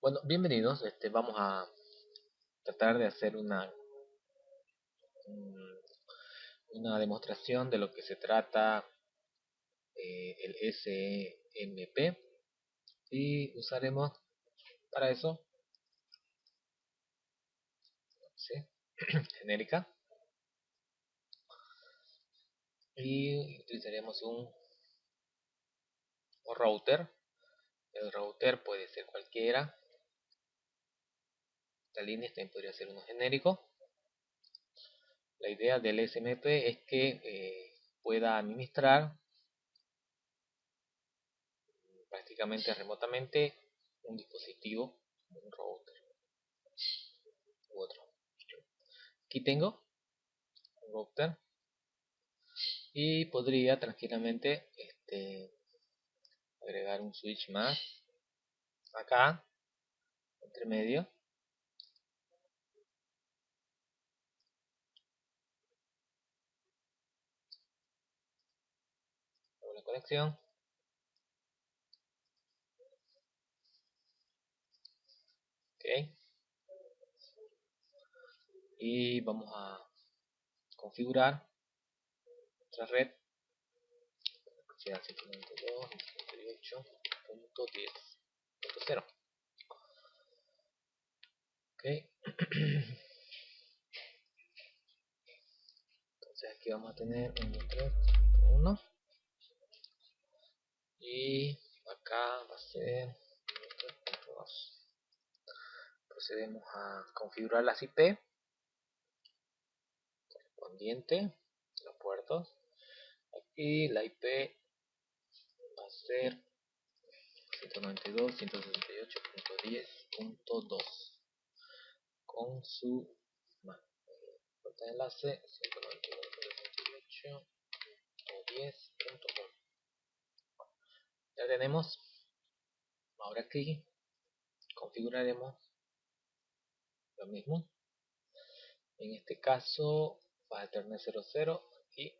Bueno, bienvenidos. Este, vamos a tratar de hacer una una demostración de lo que se trata eh, el SMP y usaremos para eso genérica. Y utilizaremos un router. El router puede ser cualquiera la línea también podría ser uno genérico la idea del SMP es que eh, pueda administrar prácticamente remotamente un dispositivo, un router u otro. Aquí tengo un router y podría tranquilamente este, agregar un switch más acá entre medio conexión. Ok. Y vamos a configurar nuestra red. Sea 192.168.10.0 ok. Entonces aquí vamos a tener 1 y acá va a ser 3.2 procedemos a configurar las IP correspondiente los puertos aquí la IP va a ser 192.168.10.2 con su puerta de enlace 192.168.10.1 ya tenemos. Ahora aquí configuraremos lo mismo. En este caso va a tener 00 y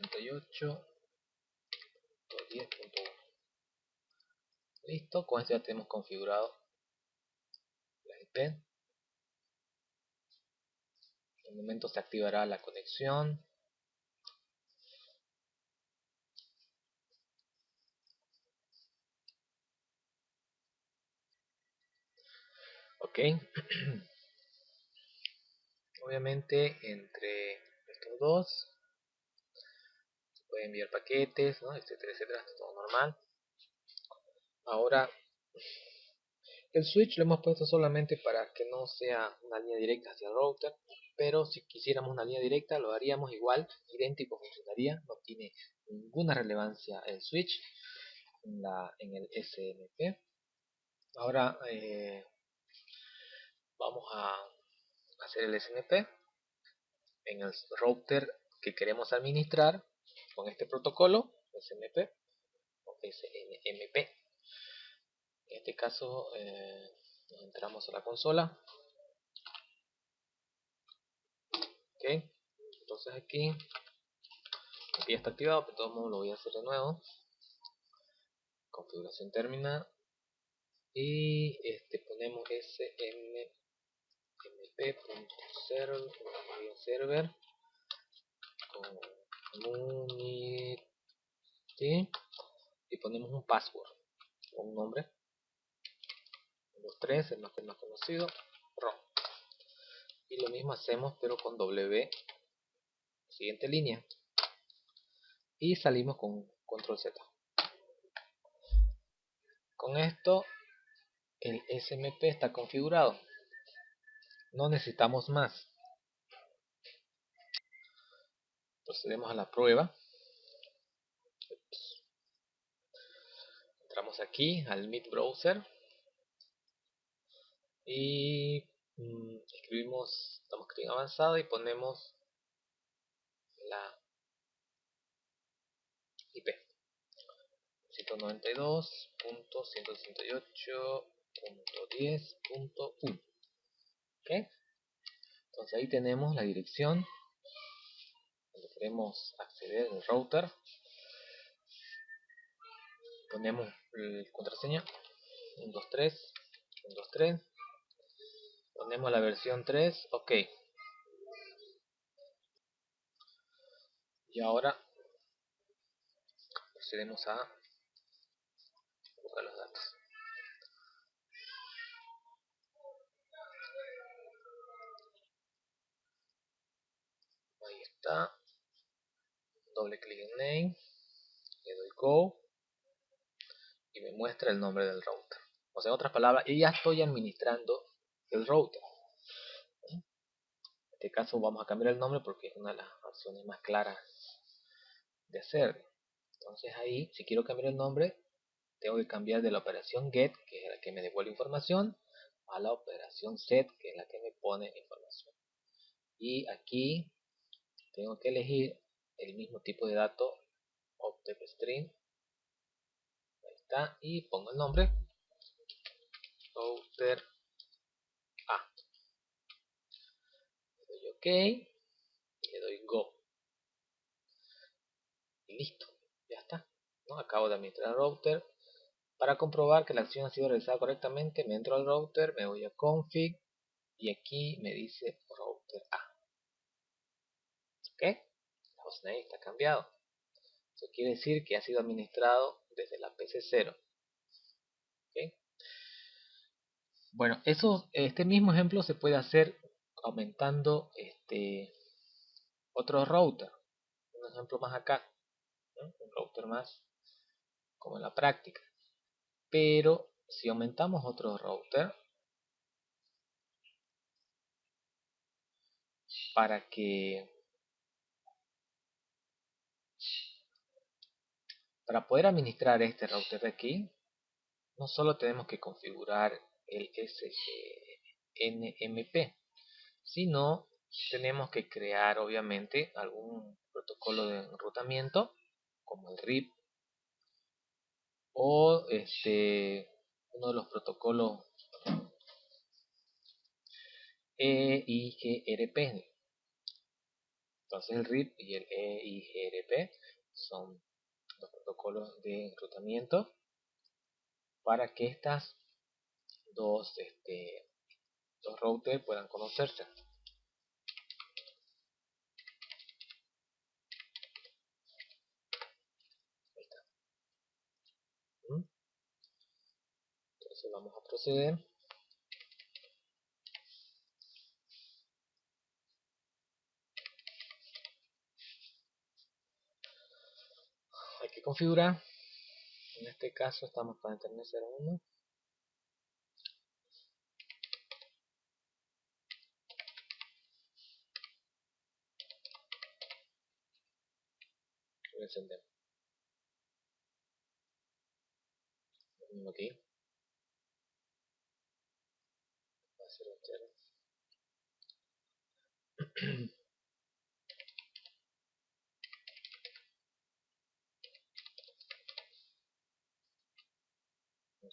68.10.1 listo con esto ya tenemos configurado la IP en un momento se activará la conexión ok. Obviamente entre estos dos se pueden enviar paquetes ¿no? etcétera etcétera todo normal. Ahora el switch lo hemos puesto solamente para que no sea una línea directa hacia el router pero si quisiéramos una línea directa lo haríamos igual idéntico funcionaría no tiene ninguna relevancia el switch en, en el SMP ahora eh, vamos a hacer el SMP en el router que queremos administrar con este protocolo SMP o SNMP en este caso eh, entramos a la consola. Ok entonces aquí aquí ya está activado pero de todos modos lo voy a hacer de nuevo. Configuración terminal. Y este ponemos smp mp.server community y ponemos un password o un nombre. Los tres el más, el más conocido ROM y lo mismo hacemos pero con W siguiente línea. Y salimos con control Z. Con esto el SMP está configurado no necesitamos más. Procedemos a la prueba. Entramos aquí al Meet Browser. Y mm, escribimos, estamos escribiendo avanzado y ponemos la IP 192.168.10.1 entonces ahí tenemos la dirección. Donde queremos acceder al router ponemos el contraseña. 123 123 ponemos la versión 3 ok. Y ahora procedemos a buscar los datos ahí está doble clic en name le doy go y me muestra el nombre del router. O sea, en otras palabras, yo ya estoy administrando el router. En este caso vamos a cambiar el nombre porque es una de las opciones más claras de hacer. Entonces ahí, si quiero cambiar el nombre, tengo que cambiar de la operación get, que es la que me devuelve información, a la operación set, que es la que me pone información. Y aquí tengo que elegir el mismo tipo de dato, object string, y pongo el nombre router A. Le doy ok le doy go. Y listo ya está ¿no? acabo de administrar router para comprobar que la acción ha sido realizada correctamente. Me entro al router me voy a config y aquí me dice router A. Ok la hostname está cambiado eso quiere decir que ha sido administrado desde la PC0. Bueno, eso, este mismo ejemplo se puede hacer aumentando este otro router. Un ejemplo más acá. Un router más como en la práctica. Pero si aumentamos otro router para que Para poder administrar este router de aquí, no solo tenemos que configurar el SNMP, sino tenemos que crear obviamente algún protocolo de enrutamiento como el RIP o este uno de los protocolos EIGRP entonces el RIP y el EIGRP son los protocolos de enrutamiento para que estas dos, este, dos routers puedan conocerse. Entonces vamos a proceder. Configurar en este caso estamos para internet 01 lo encendemos. Mismo aquí. A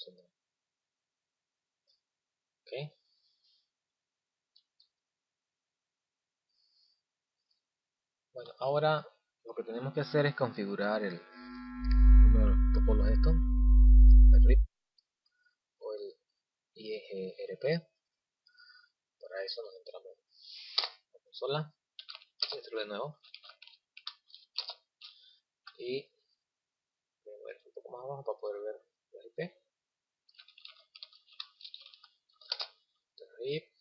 entero Bueno, ahora lo que tenemos que hacer es configurar el uno de los protocolos estos, el RIP o el IEGRP. Para eso nos entramos en la consola, de nuevo y voy a mover un poco más abajo para poder ver la IP. RIP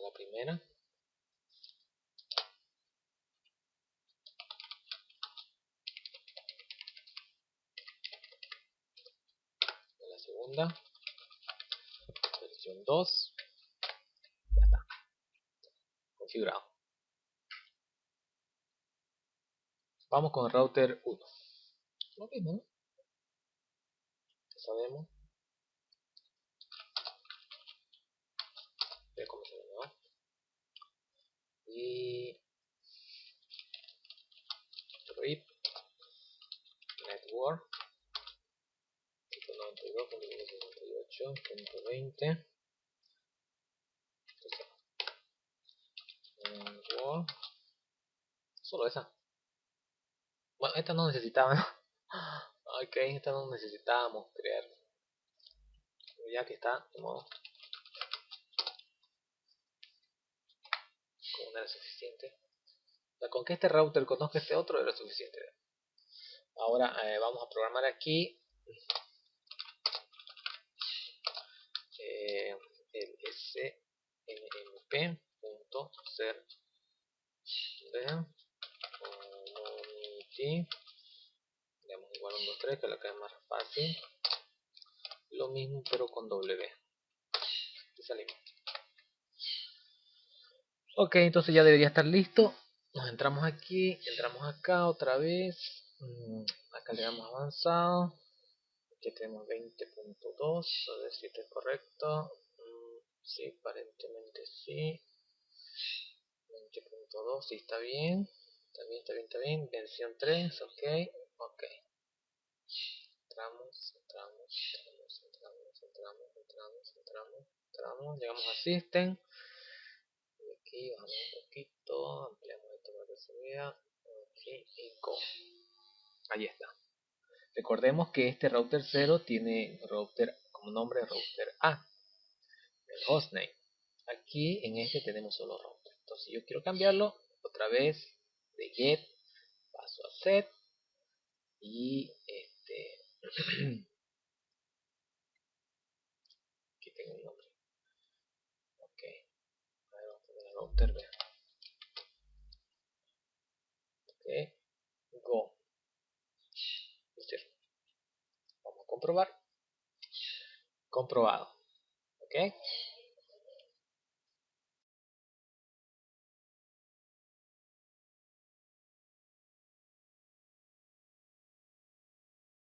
la primera. la segunda. Versión 2. Vamos con router 1. Lo mismo, sabemos. Voy a comenzar. Y... RIP. Network. 192.168.20 32.168.20 solo esa. Bueno esta no necesitaba ok esta no necesitábamos crear ya que está de modo. Como no era suficiente. Con que este router conozca este otro era suficiente. Ahora eh, vamos a programar aquí. Eh, el smp.ser de community digamos igual 1, 2, 3 que la que más fácil. Lo mismo pero con W y salimos ok entonces ya debería estar listo. Nos entramos aquí entramos acá otra vez. Mm, acá le damos avanzado. Aquí tenemos 20.2 a ver si esto es correcto. Mm, sí aparentemente sí 20.2, sí está bien, está bien, está bien, está bien, versión 3, ok, ok. Entramos, entramos, entramos, entramos, entramos, entramos, entramos, entramos, llegamos a System. Y aquí bajamos un poquito, ampliamos esto para que se vea, aquí y Go. Ahí está. Recordemos que este router 0 tiene router como nombre router A, el hostname. Aquí en este tenemos solo router entonces yo quiero cambiarlo otra vez de get paso a set y este aquí tengo un nombre. Ok. Ahora vamos a poner router ok. Go. Vamos a comprobar. Comprobado. Ok